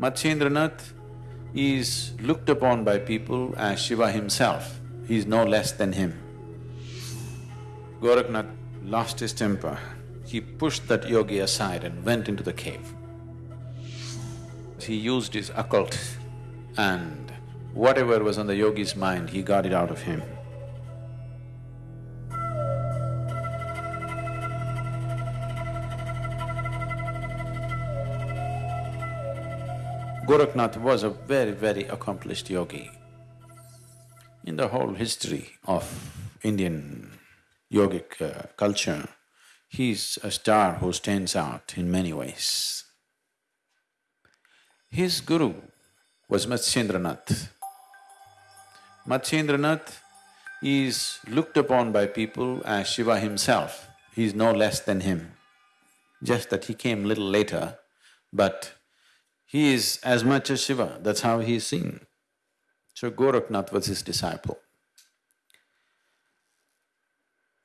Matsyendranath is looked upon by people as Shiva himself, he is no less than him. Gorakhnath lost his temper, he pushed that yogi aside and went into the cave. He used his occult and whatever was on the yogi's mind, he got it out of him. Gorakhnath was a very, very accomplished yogi. In the whole history of Indian yogic uh, culture, he's a star who stands out in many ways. His guru was Matsyendranath. Matsyendranath is looked upon by people as Shiva himself, he's no less than him. Just that he came little later, but he is as much as Shiva, that's how he is seen. So Gorakhnath was his disciple.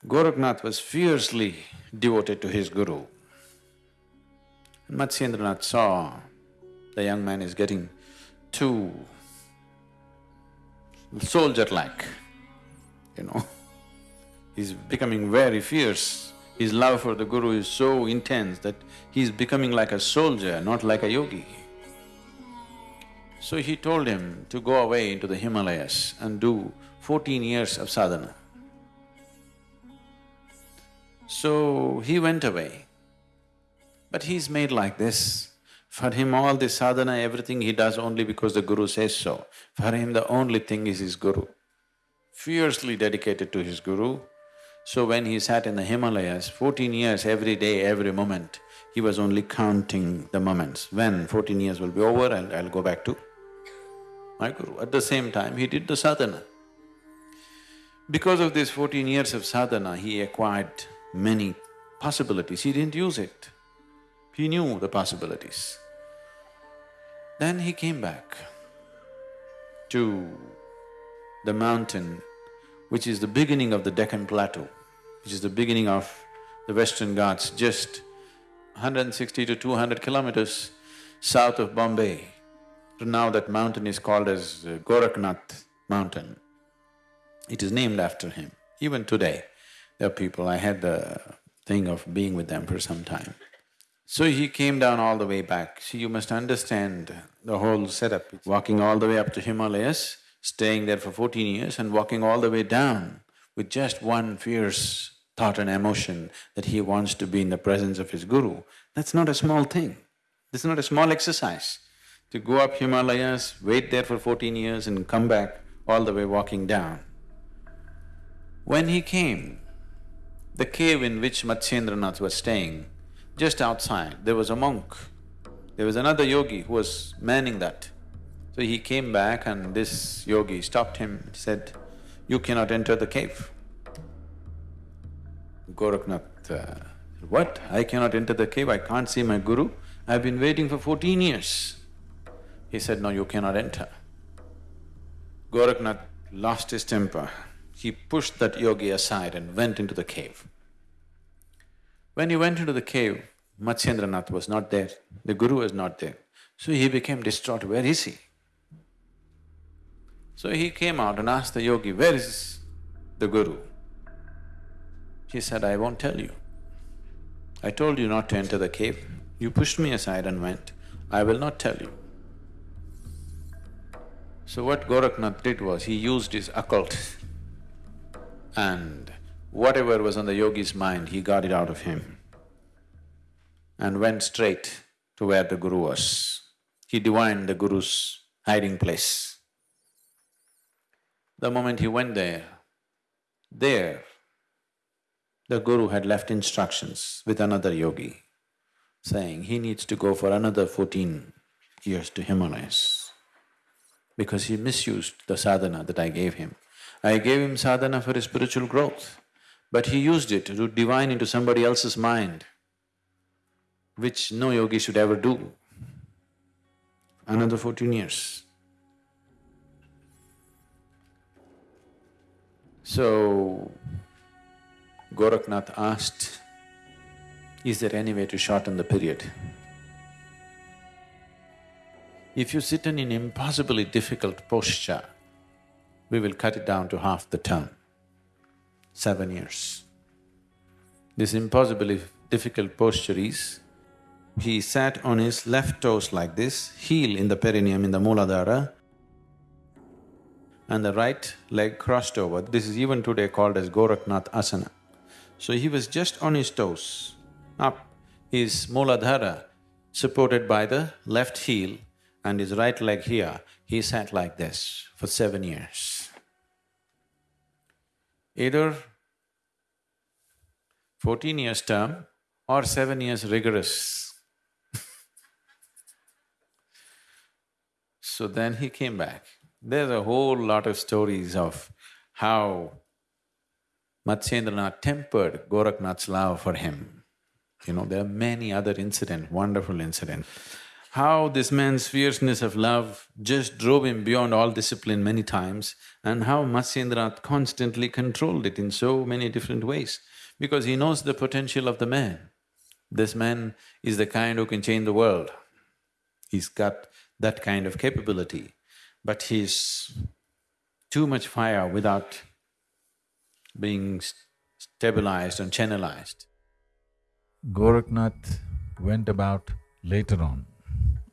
Gorakhnath was fiercely devoted to his guru. Matsyendranath saw the young man is getting too soldier-like, you know. He's becoming very fierce. His love for the guru is so intense that he's becoming like a soldier, not like a yogi. So he told him to go away into the Himalayas and do fourteen years of sadhana. So he went away. But he's made like this. For him all this sadhana, everything he does only because the guru says so. For him the only thing is his guru. Fiercely dedicated to his guru. So when he sat in the Himalayas, fourteen years every day, every moment, he was only counting the moments. When fourteen years will be over, I'll, I'll go back to my guru. At the same time, he did the sadhana. Because of these fourteen years of sadhana, he acquired many possibilities, he didn't use it. He knew the possibilities. Then he came back to the mountain which is the beginning of the Deccan Plateau, which is the beginning of the Western Ghats, just 160 to 200 kilometers south of Bombay. So now that mountain is called as uh, Gorakhnath mountain. It is named after him. Even today, there are people, I had the thing of being with them for some time. So he came down all the way back. See, you must understand the whole setup. Walking all the way up to Himalayas, staying there for fourteen years and walking all the way down with just one fierce thought and emotion that he wants to be in the presence of his guru, that's not a small thing. This is not a small exercise to go up Himalayas, wait there for fourteen years and come back all the way walking down. When he came, the cave in which Matsyendranath was staying, just outside, there was a monk. There was another yogi who was manning that. So he came back and this yogi stopped him, and said, you cannot enter the cave. Gorakhnath, uh, what? I cannot enter the cave, I can't see my guru? I've been waiting for fourteen years. He said, no, you cannot enter. Gorakhnath lost his temper. He pushed that yogi aside and went into the cave. When he went into the cave, Matsyendranath was not there, the guru was not there. So he became distraught, where is he? So he came out and asked the yogi, where is the guru? He said, I won't tell you. I told you not to enter the cave, you pushed me aside and went, I will not tell you. So what Gorakhnath did was, he used his occult and whatever was on the yogi's mind, he got it out of him and went straight to where the guru was. He divined the guru's hiding place. The moment he went there, there, the guru had left instructions with another yogi, saying he needs to go for another fourteen years to Himalayas because he misused the sadhana that I gave him. I gave him sadhana for his spiritual growth, but he used it to divine into somebody else's mind, which no yogi should ever do. Another fourteen years. So, Gorakhnath asked, is there any way to shorten the period? If you sit in an impossibly difficult posture, we will cut it down to half the term, seven years. This impossibly difficult posture is, he sat on his left toes like this, heel in the perineum in the Mooladhara, and the right leg crossed over. This is even today called as Gorakhnath Asana. So he was just on his toes, up, his Mooladhara supported by the left heel and his right leg here, he sat like this for seven years. Either fourteen years term or seven years rigorous. so then he came back. There's a whole lot of stories of how Matsyendranath tempered Gorakhnath's love for him. You know, there are many other incidents, wonderful incidents. How this man's fierceness of love just drove him beyond all discipline many times and how Matsyendranath constantly controlled it in so many different ways because he knows the potential of the man. This man is the kind who can change the world. He's got that kind of capability but he's too much fire without being stabilized and channelized. Gorakhnath went about later on,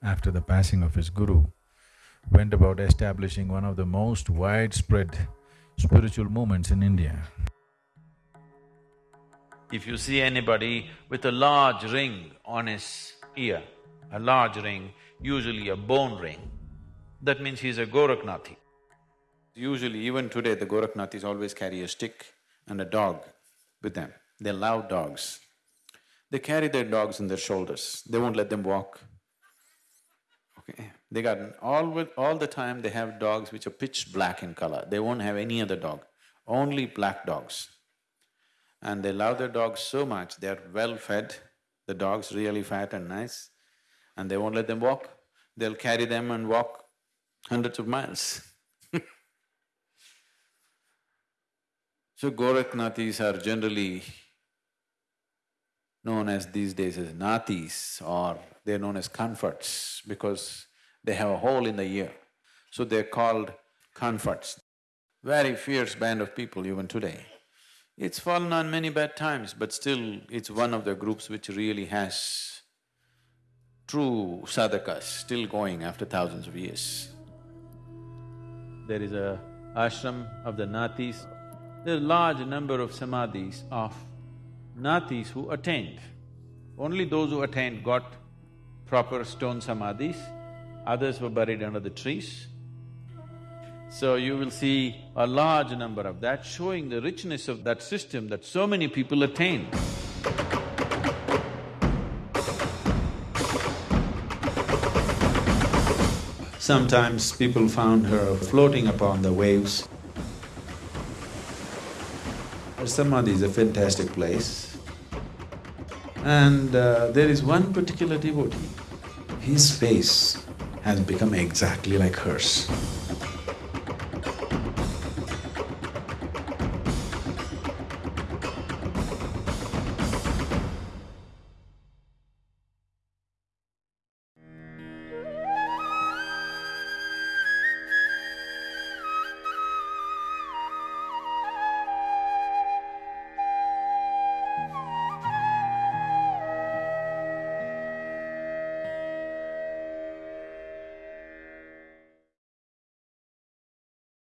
after the passing of his guru, went about establishing one of the most widespread spiritual movements in India. If you see anybody with a large ring on his ear, a large ring, usually a bone ring, that means he's a Gorakhnathi. Usually, even today, the Gorakhnathis always carry a stick and a dog with them. They love dogs. They carry their dogs on their shoulders, they won't let them walk. They got all… all the time they have dogs which are pitch black in color, they won't have any other dog, only black dogs. And they love their dogs so much, they're well fed, the dog's really fat and nice, and they won't let them walk. They'll carry them and walk hundreds of miles So Gorakhnathis are generally known as these days as Nathis or they're known as Kanphatas because they have a hole in the ear. So they're called Kanphatas. Very fierce band of people even today. It's fallen on many bad times, but still it's one of the groups which really has true sadhakas still going after thousands of years there is a ashram of the Nathis. There are large number of samadhis of Nathis who attained. Only those who attained got proper stone samadhis, others were buried under the trees. So you will see a large number of that, showing the richness of that system that so many people attained. Sometimes people found her floating upon the waves. Samadhi is a fantastic place. And uh, there is one particular devotee, his face has become exactly like hers.